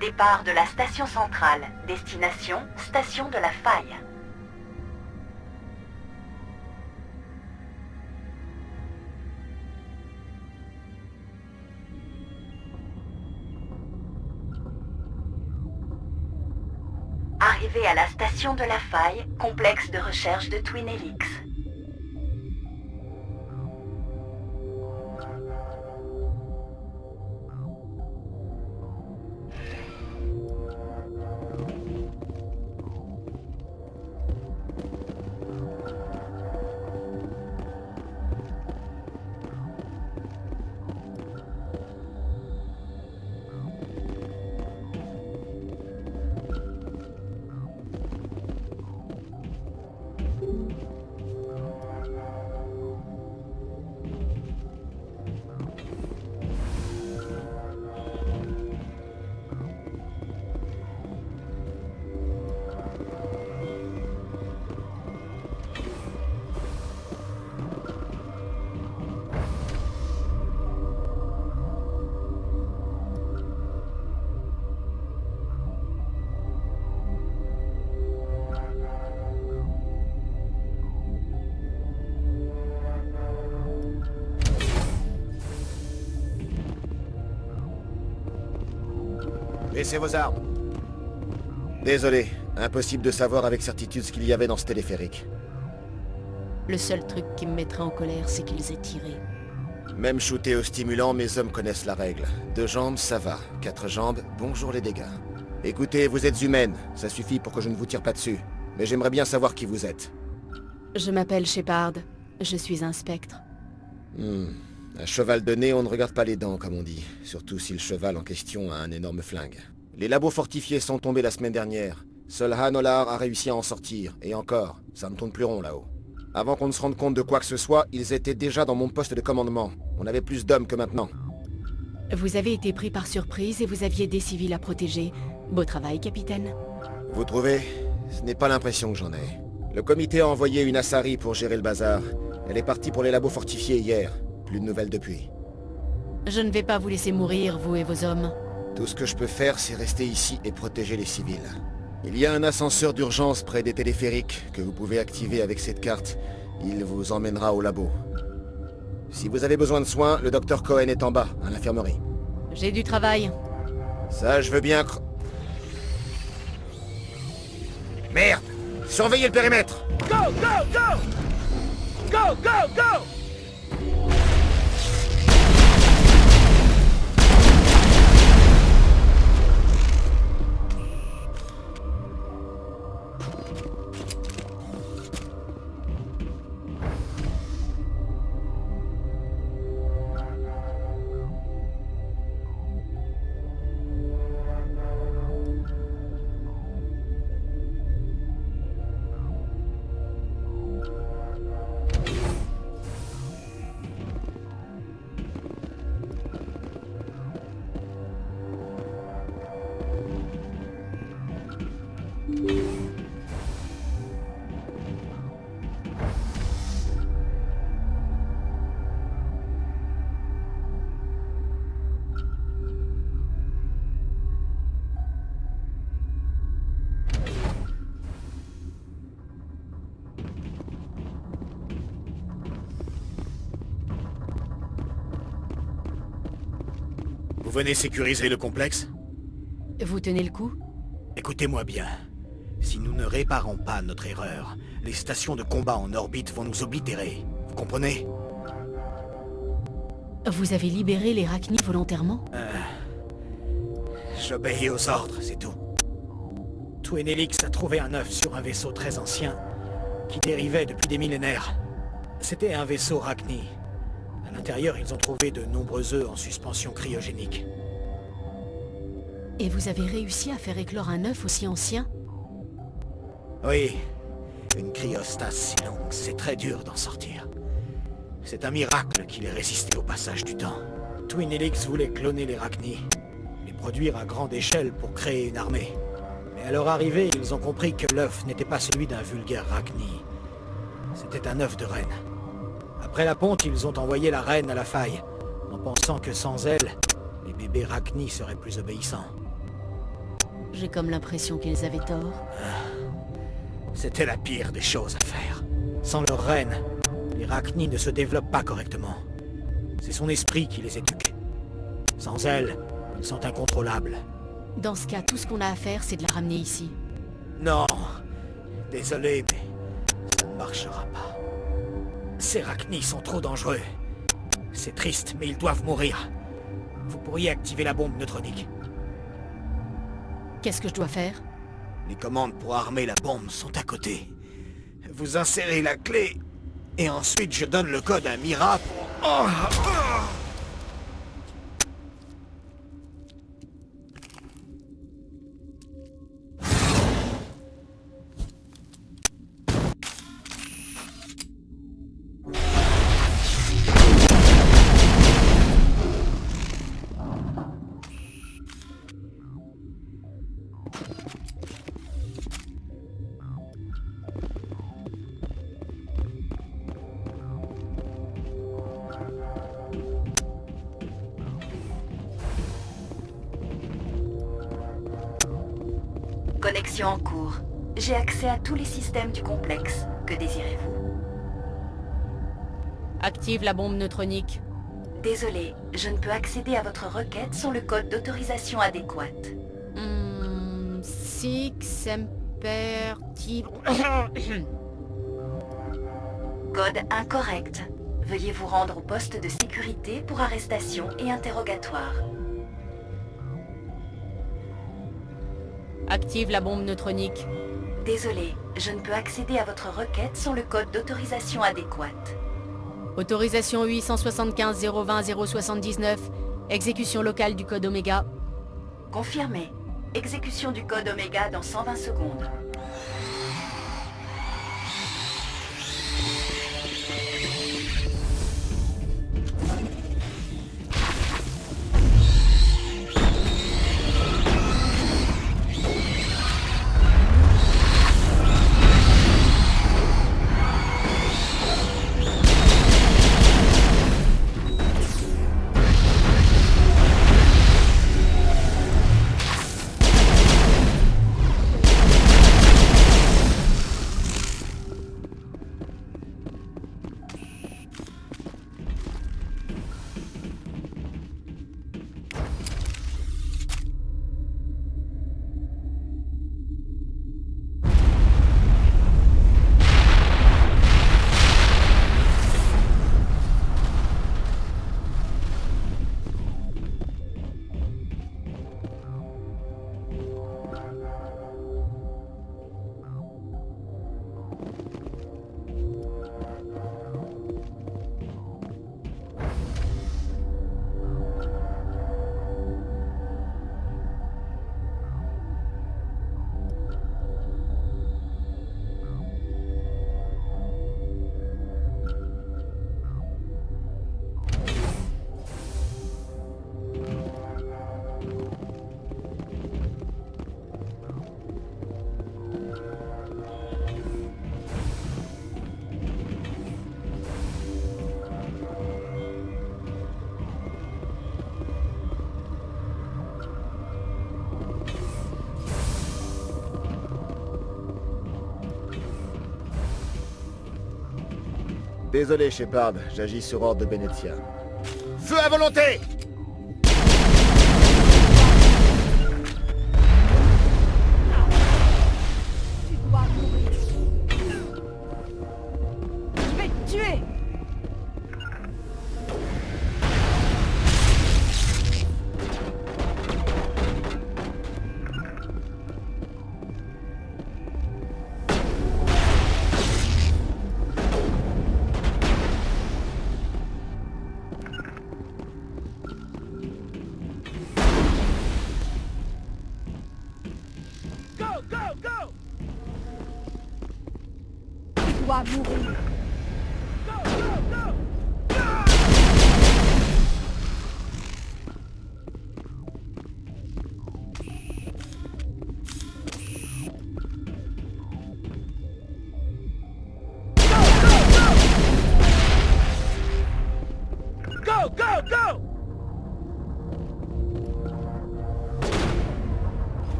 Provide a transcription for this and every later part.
Départ de la station centrale. Destination, station de la faille. Arrivé à la station de la faille, complexe de recherche de Twin Helix. Laissez vos armes. Désolé, impossible de savoir avec certitude ce qu'il y avait dans ce téléphérique. Le seul truc qui me mettrait en colère, c'est qu'ils aient tiré. Même shooté au stimulant, mes hommes connaissent la règle. Deux jambes, ça va. Quatre jambes, bonjour les dégâts. Écoutez, vous êtes humaine, ça suffit pour que je ne vous tire pas dessus. Mais j'aimerais bien savoir qui vous êtes. Je m'appelle Shepard. Je suis un spectre. Hmm. Un cheval de nez, on ne regarde pas les dents, comme on dit. Surtout si le cheval en question a un énorme flingue. Les labos fortifiés sont tombés la semaine dernière. Seul Hanolar a réussi à en sortir. Et encore, ça ne tourne plus rond là-haut. Avant qu'on ne se rende compte de quoi que ce soit, ils étaient déjà dans mon poste de commandement. On avait plus d'hommes que maintenant. Vous avez été pris par surprise et vous aviez des civils à protéger. Beau travail, capitaine. Vous trouvez? Ce n'est pas l'impression que j'en ai. Le comité a envoyé une Assari pour gérer le bazar. Elle est partie pour les labos fortifiés hier. Plus de nouvelles depuis. Je ne vais pas vous laisser mourir, vous et vos hommes. Tout ce que je peux faire, c'est rester ici et protéger les civils. Il y a un ascenseur d'urgence près des téléphériques que vous pouvez activer avec cette carte. Il vous emmènera au labo. Si vous avez besoin de soins, le docteur Cohen est en bas, à l'infirmerie. J'ai du travail. Ça, je veux bien... Merde Surveillez le périmètre Go, go, go Go, go, go venez sécuriser le complexe Vous tenez le coup Écoutez-moi bien. Si nous ne réparons pas notre erreur, les stations de combat en orbite vont nous oblitérer. Vous comprenez? Vous avez libéré les Rachni volontairement? J'obéis aux ordres, c'est tout. Twin Helix a trouvé un œuf sur un vaisseau très ancien qui dérivait depuis des millénaires. C'était un vaisseau Rachni. À l'intérieur, ils ont trouvé de nombreux œufs en suspension cryogénique. Et vous avez réussi à faire éclore un œuf aussi ancien? Oui, une cryostase si longue, c'est très dur d'en sortir. C'est un miracle qu'il ait résisté au passage du temps. Twin Helix voulait cloner les Rachni, les produire à grande échelle pour créer une armée. Mais à leur arrivée, ils ont compris que l'œuf n'était pas celui d'un vulgaire Rachni. C'était un œuf de reine. Après la ponte, ils ont envoyé la reine à la faille, en pensant que sans elle, les bébés Rachni seraient plus obéissants. J'ai comme l'impression qu'ils avaient tort. C'était la pire des choses à faire. Sans leur reine, les Rachni ne se développent pas correctement. C'est son esprit qui les éduque. Sans elle, ils sont incontrôlables. Dans ce cas, tout ce qu'on a à faire, c'est de la ramener ici. Non. Désolé, mais ça ne marchera pas. Ces Rachni sont trop dangereux. C'est triste, mais ils doivent mourir. Vous pourriez activer la bombe neutronique. Qu'est-ce que je dois faire? Les commandes pour armer la bombe sont à côté. Vous insérez la clé, et ensuite je donne le code à Mira pour... Oh, J'ai accès à tous les systèmes du complexe. Que désirez-vous? Active la bombe neutronique. Désolé, je ne peux accéder à votre requête sans le code d'autorisation adéquat. Hmm, Six, Semper, Ti- Code incorrect. Veuillez vous rendre au poste de sécurité pour arrestation et interrogatoire. Active la bombe neutronique. Désolé, je ne peux accéder à votre requête sans le code d'autorisation adéquat. Autorisation 875 020 079. Exécution locale du code Oméga. Confirmé. Exécution du code Oméga dans 120 secondes. Désolé, Shepard, j'agis sur ordre de Benezia. Feu à volonté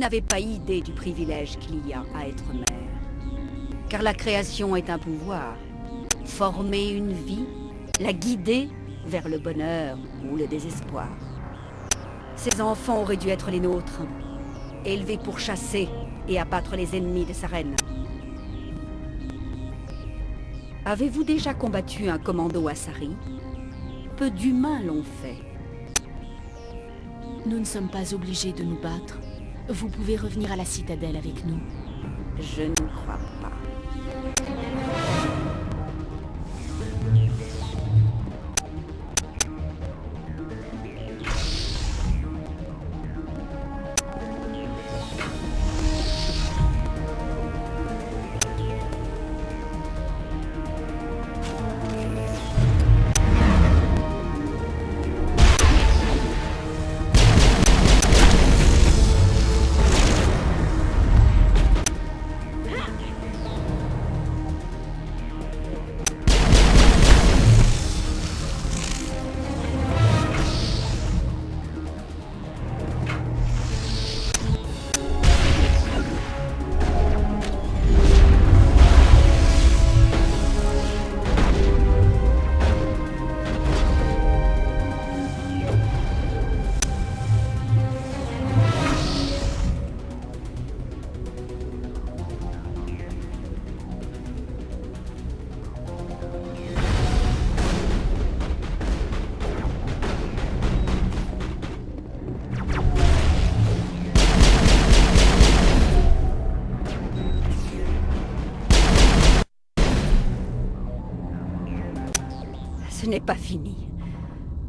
n'avez pas idée du privilège qu'il y a à être mère. Car la création est un pouvoir. Former une vie, la guider vers le bonheur ou le désespoir. Ces enfants auraient dû être les nôtres, élevés pour chasser et abattre les ennemis de sa reine. Avez-vous déjà combattu un commando Asari Peu d'humains l'ont fait. Nous ne sommes pas obligés de nous battre. Vous pouvez revenir à la citadelle avec nous. Je ne crois pas. N'est pas fini.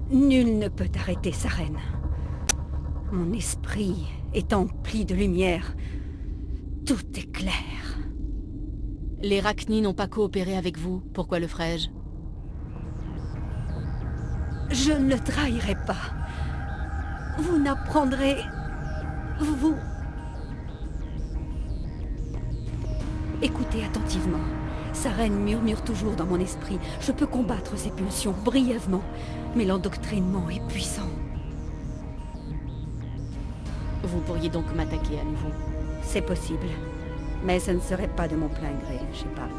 Nul ne peut arrêter sa reine. Mon esprit est empli de lumière. Tout est clair. Les Rachni n'ont pas coopéré avec vous. Pourquoi le ferais-je Je ne trahirai pas. Vous n'apprendrez... Vous... Écoutez attentivement. Sa reine murmure toujours dans mon esprit. Je peux combattre ses pulsions brièvement, mais l'endoctrinement est puissant. Vous pourriez donc m'attaquer à nouveau. C'est possible. Mais ce ne serait pas de mon plein gré, Shepard.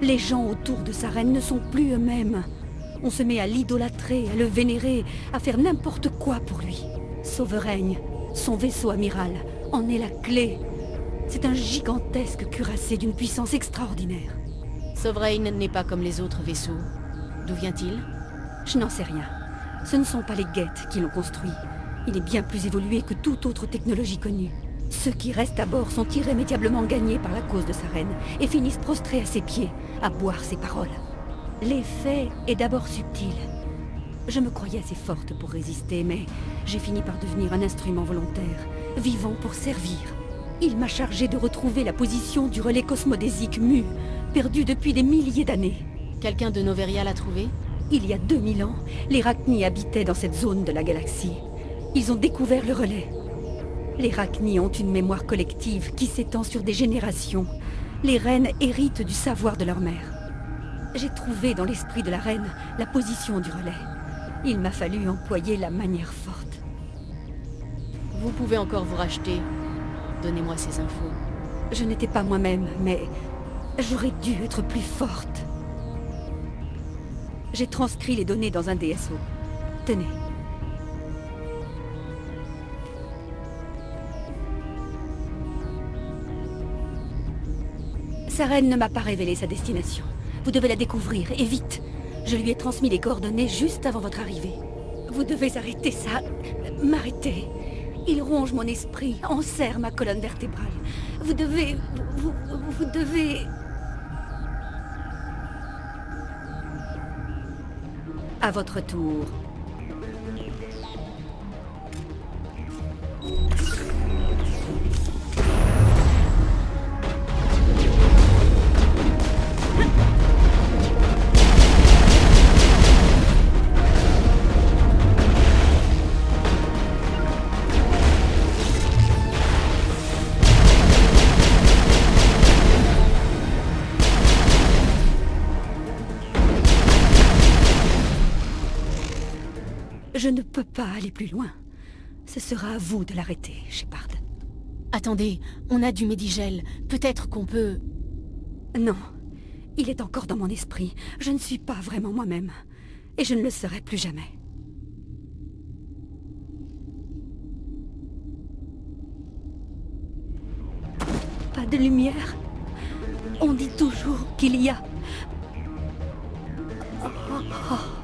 Les gens autour de sa reine ne sont plus eux-mêmes. On se met à l'idolâtrer, à le vénérer, à faire n'importe quoi pour lui. Souveraine, son vaisseau amiral, en est la clé. C'est un gigantesque cuirassé d'une puissance extraordinaire. Sovereign n'est pas comme les autres vaisseaux. D'où vient-il? Je n'en sais rien. Ce ne sont pas les guettes qui l'ont construit. Il est bien plus évolué que toute autre technologie connue. Ceux qui restent à bord sont irrémédiablement gagnés par la cause de sa reine et finissent prostrés à ses pieds, à boire ses paroles. L'effet est d'abord subtil. Je me croyais assez forte pour résister, mais j'ai fini par devenir un instrument volontaire, vivant pour servir. Il m'a chargé de retrouver la position du relais cosmodésique mu, perdu depuis des milliers d'années. Quelqu'un de Noveria l'a trouvé Il y a 2000 ans, les Rachni habitaient dans cette zone de la galaxie. Ils ont découvert le relais. Les Rachni ont une mémoire collective qui s'étend sur des générations. Les reines héritent du savoir de leur mère. J'ai trouvé dans l'esprit de la reine la position du relais. Il m'a fallu employer la manière forte. Vous pouvez encore vous racheter. Donnez-moi ces infos. Je n'étais pas moi-même, mais j'aurais dû être plus forte. J'ai transcrit les données dans un DSO. Tenez. Sa reine ne m'a pas révélé sa destination. Vous devez la découvrir, et vite. Je lui ai transmis les coordonnées juste avant votre arrivée. Vous devez arrêter ça. M'arrêter. Il ronge mon esprit, enserre ma colonne vertébrale. Vous devez... Vous, devez... À votre tour. Plus loin. Ce sera à vous de l'arrêter, Shepard. Attendez, on a du médigel. Peut-être qu'on peut... Non. Il est encore dans mon esprit. Je ne suis pas vraiment moi-même. Et je ne le serai plus jamais. Pas de lumière. On dit toujours qu'il y a... Elle,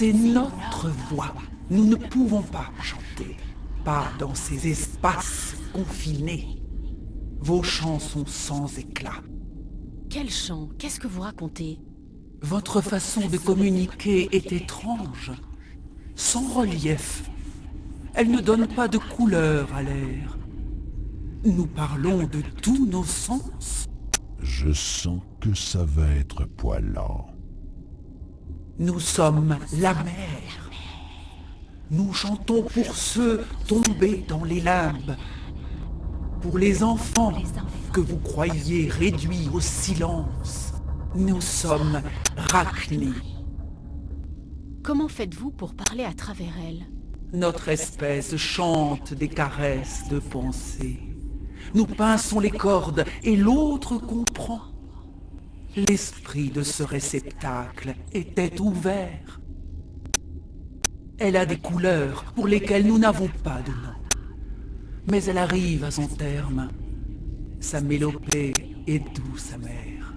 c'est notre voix. Nous ne pouvons pas chanter. Pas dans ces espaces confinés. Vos chants sont sans éclat. Quel chant? Qu'est-ce que vous racontez? Votre façon de communiquer est étrange. Sans relief. Elle ne donne pas de couleur à l'air. Nous parlons de tous nos sens. Je sens que ça va être poilant. Nous sommes la mer. Nous chantons pour ceux tombés dans les limbes. Pour les enfants que vous croyez réduits au silence. Nous sommes Rachni. Comment faites-vous pour parler à travers elle? Notre espèce chante des caresses de pensée. Nous pinçons les cordes et l'autre comprend. L'esprit de ce réceptacle était ouvert. Elle a des couleurs pour lesquelles nous n'avons pas de nom. Mais elle arrive à son terme. Sa mélopée est douce amère.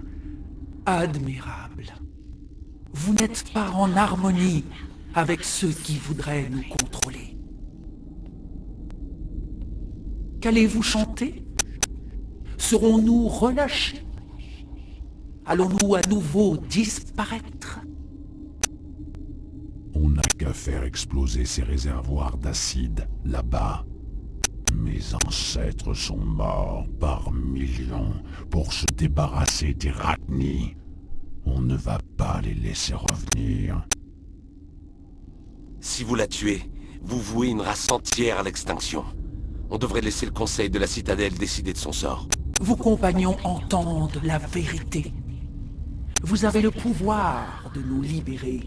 Admirable. Vous n'êtes pas en harmonie avec ceux qui voudraient nous contrôler. Qu'allez-vous chanter? Serons-nous relâchés? Allons-nous à nouveau disparaître? On n'a qu'à faire exploser ces réservoirs d'acide là-bas. Mes ancêtres sont morts par millions pour se débarrasser des Rachni. On ne va pas les laisser revenir. Si vous la tuez, vous vouez une race entière à l'extinction. On devrait laisser le conseil de la citadelle décider de son sort. Vos compagnons entendent la vérité. Vous avez le pouvoir de nous libérer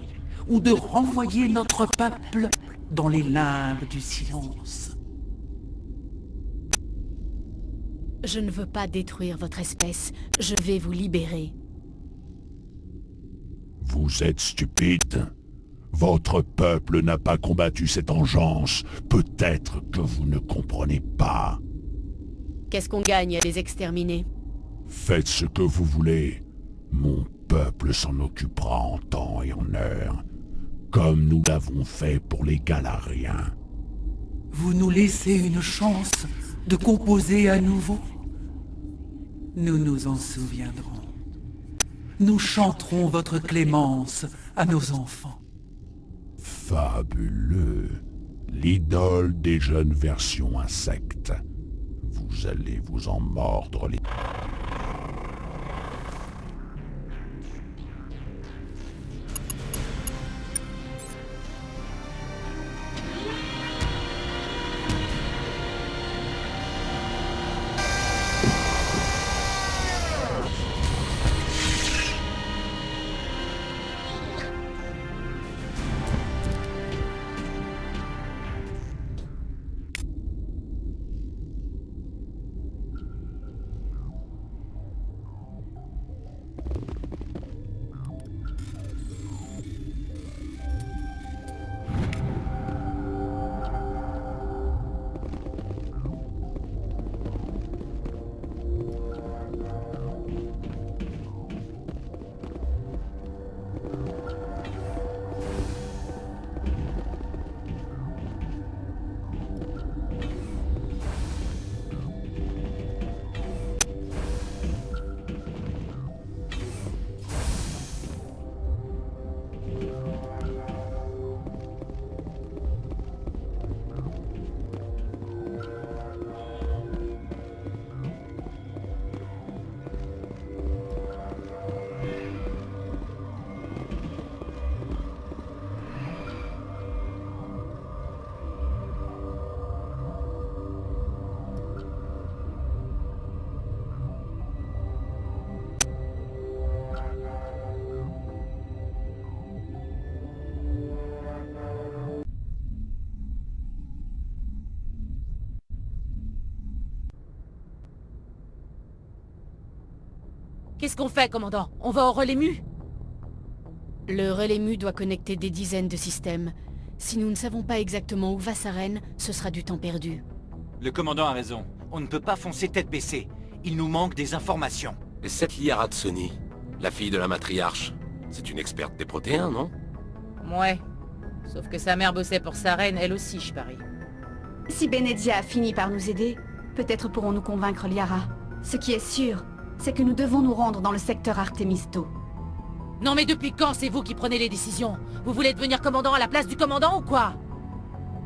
ou de renvoyer notre peuple dans les limbes du silence. Je ne veux pas détruire votre espèce. Je vais vous libérer. Vous êtes stupide Votre peuple n'a pas combattu cette engeance. Peut-être que vous ne comprenez pas. Qu'est-ce qu'on gagne à les exterminer? Faites ce que vous voulez. Mon peuple s'en occupera en temps et en heure, comme nous l'avons fait pour les Galariens. Vous nous laissez une chance de composer à nouveau? Nous nous en souviendrons. Nous chanterons votre clémence à nos enfants. Fabuleux. L'idole des jeunes versions insectes. Vous allez vous en mordre les... Qu'est-ce qu'on fait, commandant? On va au relais mu? Le relais mu doit connecter des dizaines de systèmes. Si nous ne savons pas exactement où va Saren, ce sera du temps perdu. Le commandant a raison. On ne peut pas foncer tête baissée. Il nous manque des informations. Et cette Liara Tsoni, la fille de la matriarche, c'est une experte des protéins, non? Ouais. Sauf que sa mère bossait pour sa reine, elle aussi, je parie. Si Benezia a fini par nous aider, peut-être pourrons-nous convaincre Liara. Ce qui est sûr, c'est que nous devons nous rendre dans le secteur Artemisto. Non mais depuis quand c'est vous qui prenez les décisions? Vous voulez devenir commandant à la place du commandant ou quoi?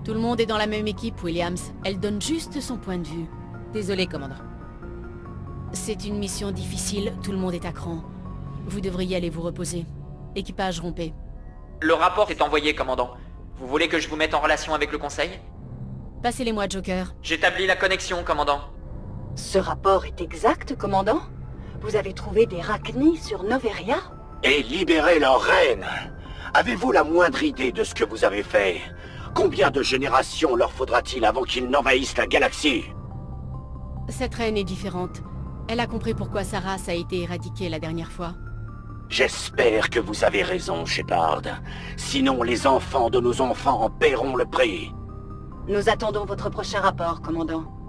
Tout le monde est dans la même équipe, Williams. Elle donne juste son point de vue. Désolé, commandant. C'est une mission difficile, tout le monde est à cran. Vous devriez aller vous reposer. Équipage rompé. Le rapport est envoyé, commandant. Vous voulez que je vous mette en relation avec le conseil? Passez-les-moi, Joker. J'établis la connexion, commandant. Ce rapport est exact, commandant? Vous avez trouvé des Rachni sur Noveria Et libéré leur reine Avez-vous la moindre idée de ce que vous avez fait? Combien de générations leur faudra-t-il avant qu'ils n'envahissent la galaxie? Cette reine est différente. Elle a compris pourquoi sa race a été éradiquée la dernière fois. J'espère que vous avez raison, Shepard. Sinon, les enfants de nos enfants en paieront le prix. Nous attendons votre prochain rapport, commandant.